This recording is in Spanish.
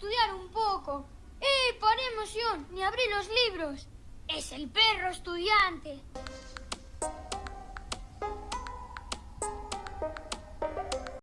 estudiar un poco. ¡Eh, por emoción! Ni abrí los libros. Es el perro estudiante.